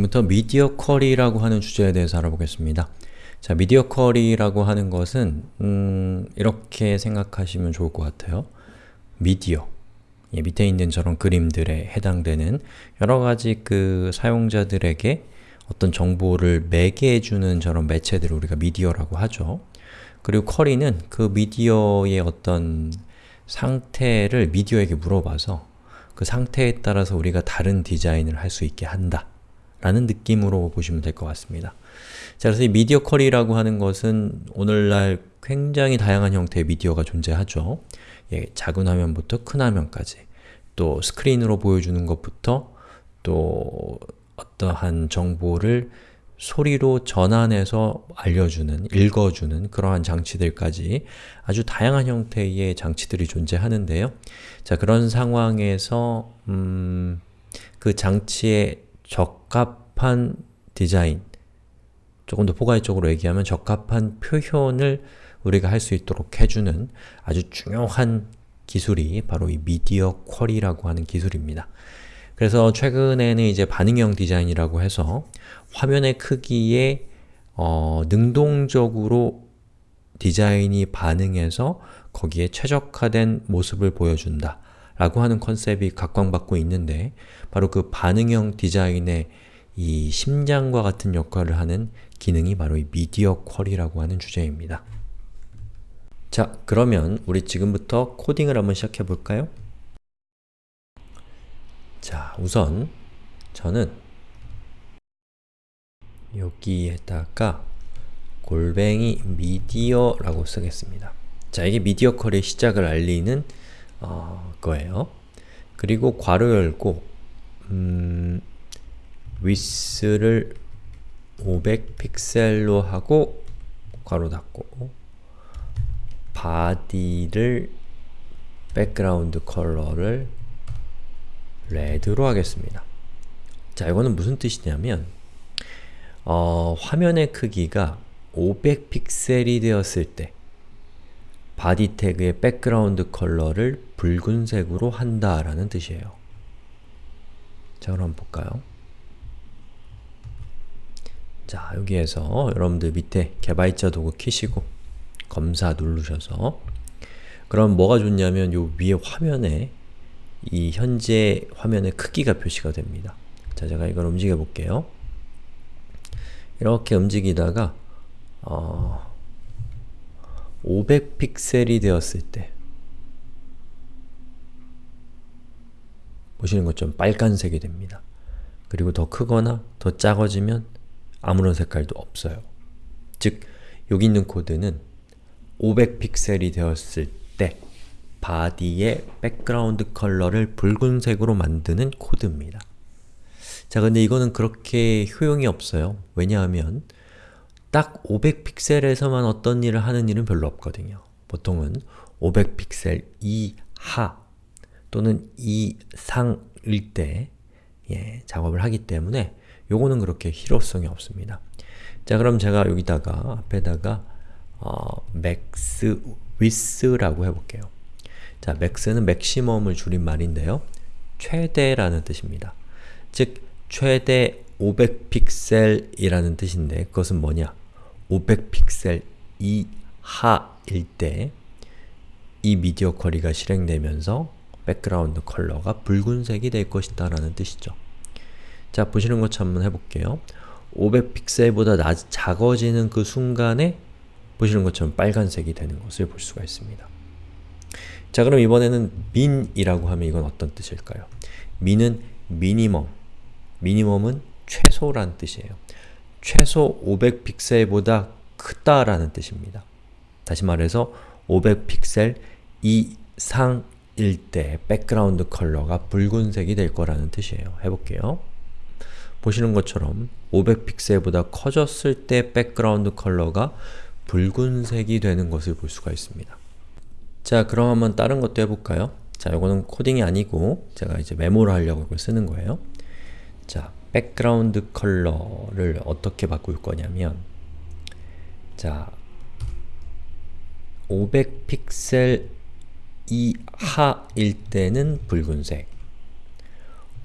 지금부터 미디어 쿼리라고 하는 주제에 대해서 알아보겠습니다. 자, 미디어 쿼리라고 하는 것은 음, 이렇게 생각하시면 좋을 것 같아요. 미디어 예, 밑에 있는 저런 그림들에 해당되는 여러가지 그 사용자들에게 어떤 정보를 매개해주는 저런 매체들을 우리가 미디어라고 하죠. 그리고 쿼리는 그 미디어의 어떤 상태를 미디어에게 물어봐서 그 상태에 따라서 우리가 다른 디자인을 할 수 있게 한다 라는 느낌으로 보시면 될 것 같습니다. 자, 그래서 이 미디어 쿼리라고 하는 것은 오늘날 굉장히 다양한 형태의 미디어가 존재하죠. 예, 작은 화면부터 큰 화면까지 또 스크린으로 보여주는 것부터 또 어떠한 정보를 소리로 전환해서 알려주는, 읽어주는 그러한 장치들까지 아주 다양한 형태의 장치들이 존재하는데요. 자, 그런 상황에서 음, 그 장치에 적합한 디자인, 조금 더 포괄적으로 얘기하면 적합한 표현을 우리가 할 수 있도록 해주는 아주 중요한 기술이 바로 이 미디어 쿼리라고 하는 기술입니다. 그래서 최근에는 이제 반응형 디자인이라고 해서 화면의 크기에 어, 능동적으로 디자인이 반응해서 거기에 최적화된 모습을 보여준다 라고 하는 컨셉이 각광받고 있는데 바로 그 반응형 디자인의 이 심장과 같은 역할을 하는 기능이 바로 이 미디어 쿼리라고 하는 주제입니다. 자, 그러면 우리 지금부터 코딩을 한번 시작해 볼까요? 자, 우선 저는 여기에다가 골뱅이 media라고 쓰겠습니다. 자, 이게 media query의 시작을 알리는 어, 거예요. 그리고 괄호 열고 음, 위스를 500 픽셀로 하고 괄호 닫고 body를 background color를 red로 하겠습니다. 자, 이거는 무슨 뜻이냐면 어, 화면의 크기가 500 픽셀이 되었을 때 body 태그의 background color를 붉은색으로 한다 라는 뜻이에요. 자, 그럼 볼까요? 자, 여기에서 여러분들 밑에 개발자 도구 키시고 검사 누르셔서 그럼 뭐가 좋냐면 요 위에 화면에 이 현재 화면의 크기가 표시가 됩니다. 자, 제가 이걸 움직여 볼게요. 이렇게 움직이다가 어, 500픽셀이 되었을 때 보시는 것처럼 빨간색이 됩니다. 그리고 더 크거나 더 작아지면 아무런 색깔도 없어요. 즉, 여기 있는 코드는 500픽셀이 되었을 때 body의 background color를 붉은색으로 만드는 코드입니다. 자, 근데 이거는 그렇게 효용이 없어요. 왜냐하면 딱 500픽셀에서만 어떤 일을 하는 일은 별로 없거든요. 보통은 500픽셀 이하 또는 이상일 때 예, 작업을 하기 때문에 요거는 그렇게 실효성이 없습니다. 자 그럼 제가 여기다가 앞에다가 어, max width라고 해볼게요. 자, max는 맥시멈을 줄인 말인데요. 최대라는 뜻입니다. 즉, 최대 500픽셀이라는 뜻인데 그것은 뭐냐? 500픽셀 이하일 때 이 미디어 쿼리가 실행되면서 background color가 붉은색이 될 것이다 라는 뜻이죠. 자, 보시는 것처럼 한번 해볼게요. 500픽셀보다 낮, 작아지는 그 순간에 보시는 것처럼 빨간색이 되는 것을 볼 수가 있습니다. 자, 그럼 이번에는 min이라고 하면 이건 어떤 뜻일까요? min은 minimum, minimum은 최소란 뜻이에요. 최소 500픽셀보다 크다라는 뜻입니다. 다시 말해서 500픽셀 이상일 때 background color가 붉은색이 될 거라는 뜻이에요. 해볼게요. 보시는 것처럼 500픽셀보다 커졌을 때 background color가 붉은색이 되는 것을 볼 수가 있습니다. 자, 그럼 한번 다른 것도 해볼까요? 자, 이거는 코딩이 아니고 제가 이제 메모를 하려고 쓰는 거예요. 자, background color를 어떻게 바꿀 거냐면 자, 500픽셀 이하일 때는 붉은색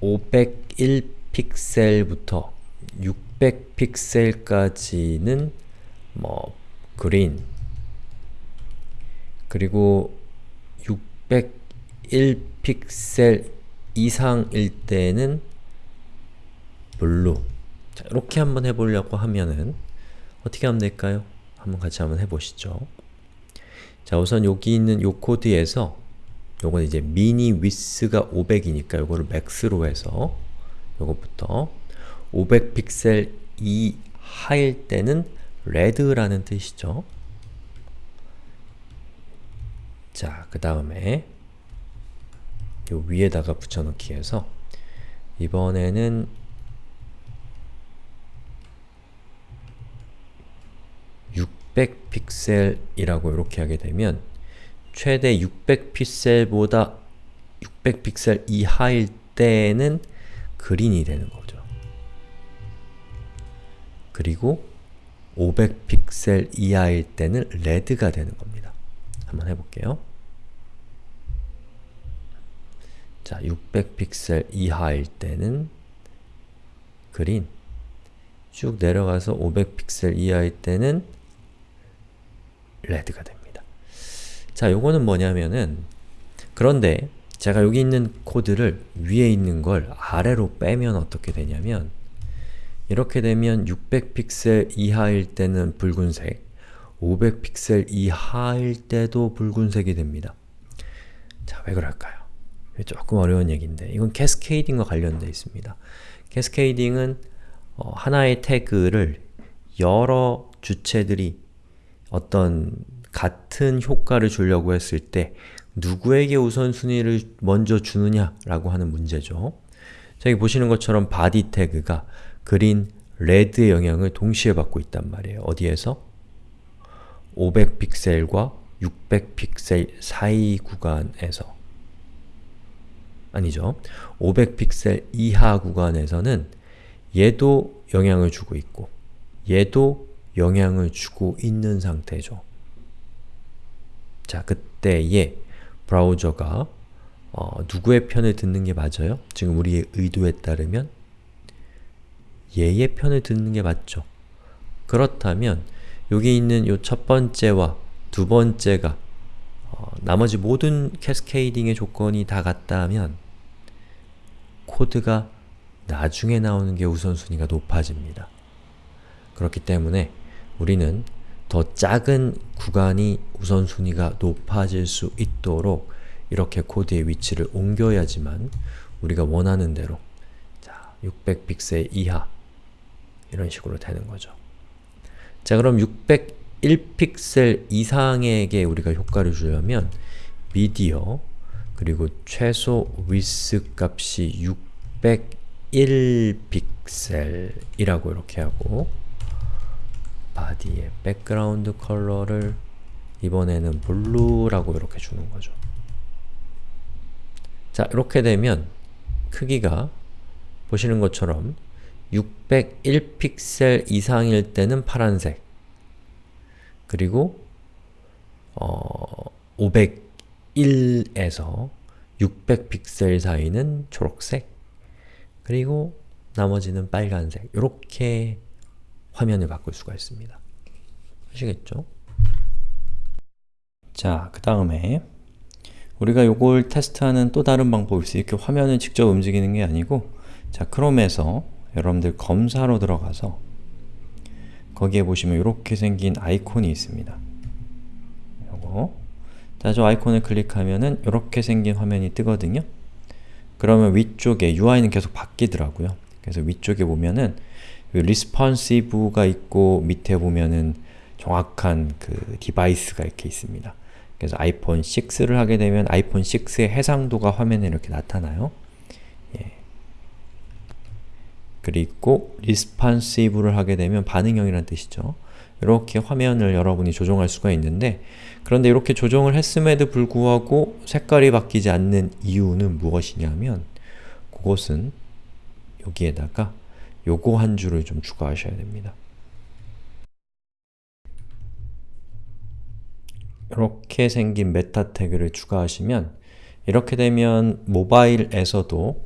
501픽셀부터 600픽셀까지는 뭐 그린 그리고 601픽셀 이상일 때는 blue 자, 이렇게 한번 해보려고 하면은 어떻게 하면 될까요? 한번 같이 한번 해보시죠. 자 우선 여기 있는 요 코드에서 요건 이제 min width가 500이니까 요거를 max로 해서 요것부터 500 픽셀 이하일 때는 red라는 뜻이죠. 자, 그 다음에 요 위에다가 붙여넣기 해서 이번에는 600픽셀이라고 이렇게 하게 되면 최대 600픽셀보다 600픽셀 이하일 때는 그린이 되는 거죠. 그리고 500픽셀 이하일 때는 레드가 되는 겁니다. 한번 해볼게요. 자, 600픽셀 이하일 때는 그린 쭉 내려가서 500픽셀 이하일 때는 레드가 됩니다. 자, 요거는 뭐냐면은 그런데 제가 여기 있는 코드를 위에 있는 걸 아래로 빼면 어떻게 되냐면 이렇게 되면 600픽셀 이하일 때는 붉은색 500픽셀 이하일 때도 붉은색이 됩니다. 자, 왜 그럴까요? 조금 어려운 얘기인데 이건 캐스케이딩과 관련되어 있습니다. 캐스케이딩은 어, 하나의 태그를 여러 주체들이 어떤 같은 효과를 주려고 했을 때 누구에게 우선순위를 먼저 주느냐라고 하는 문제죠. 자, 여기 보시는 것처럼 body 태그가 그린, 레드의 영향을 동시에 받고 있단 말이에요. 어디에서? 500픽셀과 600픽셀 사이 구간에서 아니죠. 500픽셀 이하 구간에서는 얘도 영향을 주고 있고 얘도 영향을 주고 있는 상태죠. 자, 그때에 브라우저가 어, 누구의 편을 듣는 게 맞아요? 지금 우리의 의도에 따르면 얘의 편을 듣는 게 맞죠. 그렇다면 여기 있는 이첫 번째와 두 번째가 어, 나머지 모든 cascading의 조건이 다 같다면 코드가 나중에 나오는 게 우선순위가 높아집니다. 그렇기 때문에 우리는 더 작은 구간이 우선순위가 높아질 수 있도록 이렇게 코드의 위치를 옮겨야지만 우리가 원하는 대로 자, 600픽셀 이하 이런 식으로 되는 거죠. 자 그럼 601픽셀 이상에게 우리가 효과를 주려면 미디어 그리고 최소 위스 값이 601픽셀이라고 이렇게 하고 body의 background color를 이번에는 blue라고 이렇게 주는 거죠. 자, 이렇게 되면 크기가 보시는 것처럼 601픽셀 이상일 때는 파란색 그리고 어, 501에서 600픽셀 사이는 초록색 그리고 나머지는 빨간색 이렇게 화면을 바꿀 수가 있습니다. 아시겠죠? 자, 그 다음에 우리가 요걸 테스트하는 또 다른 방법이 있어요. 이렇게 화면을 직접 움직이는 게 아니고 자, 크롬에서 여러분들 검사로 들어가서 거기에 보시면 이렇게 생긴 아이콘이 있습니다. 요거 자, 저 아이콘을 클릭하면은 이렇게 생긴 화면이 뜨거든요. 그러면 위쪽에 UI는 계속 바뀌더라고요. 그래서 위쪽에 보면은 responsive가 있고 밑에 보면은 정확한 그 device가 이렇게 있습니다. 그래서 아이폰 6를 하게 되면 아이폰 6의 해상도가 화면에 이렇게 나타나요. 예. 그리고 responsive를 하게 되면 반응형이라는 뜻이죠. 이렇게 화면을 여러분이 조정할 수가 있는데 그런데 이렇게 조정을 했음에도 불구하고 색깔이 바뀌지 않는 이유는 무엇이냐면 그것은 여기에다가 요거 한 줄을 좀 추가하셔야 됩니다. 이렇게 생긴 메타 태그를 추가하시면 이렇게 되면 모바일에서도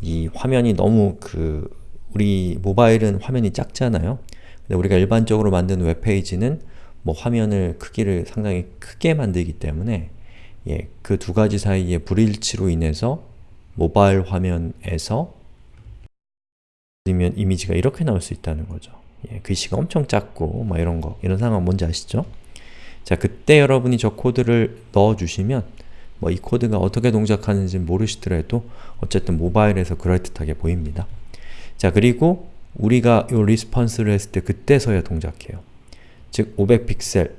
이 화면이 너무 그 우리 모바일은 화면이 작잖아요. 근데 우리가 일반적으로 만든 웹페이지는 뭐 화면을 크기를 상당히 크게 만들기 때문에 예, 그 두 가지 사이의 불일치로 인해서 모바일 화면에서 아니면 이미지가 이렇게 나올 수 있다는 거죠. 예, 글씨가 엄청 작고 막 이런 거, 이런 상황 뭔지 아시죠? 자, 그때 여러분이 저 코드를 넣어주시면 뭐 이 코드가 어떻게 동작하는지 모르시더라도 어쨌든 모바일에서 그럴듯하게 보입니다. 자, 그리고 우리가 이 response를 했을 때 그때서야 동작해요. 즉, 500픽셀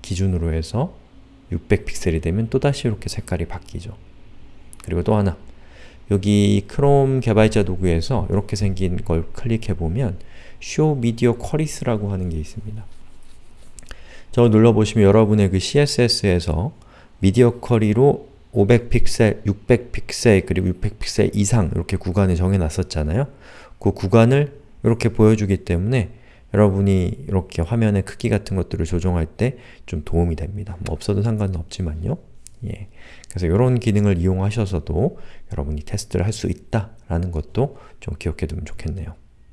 기준으로 해서 600픽셀이 되면 또다시 이렇게 색깔이 바뀌죠. 그리고 또 하나, 여기 크롬 개발자 도구에서 이렇게 생긴 걸 클릭해보면 Show Video Qualies라고 하는 게 있습니다. 저거 눌러보시면 여러분의 그 CSS에서 미디어 쿼리로 500픽셀, 600픽셀, 그리고 600픽셀 이상 이렇게 구간을 정해놨었잖아요. 그 구간을 이렇게 보여주기 때문에 여러분이 이렇게 화면의 크기 같은 것들을 조정할 때 좀 도움이 됩니다. 뭐 없어도 상관은 없지만요. 예. 그래서 이런 기능을 이용하셔서도 여러분이 테스트를 할 수 있다라는 것도 좀 기억해 두면 좋겠네요.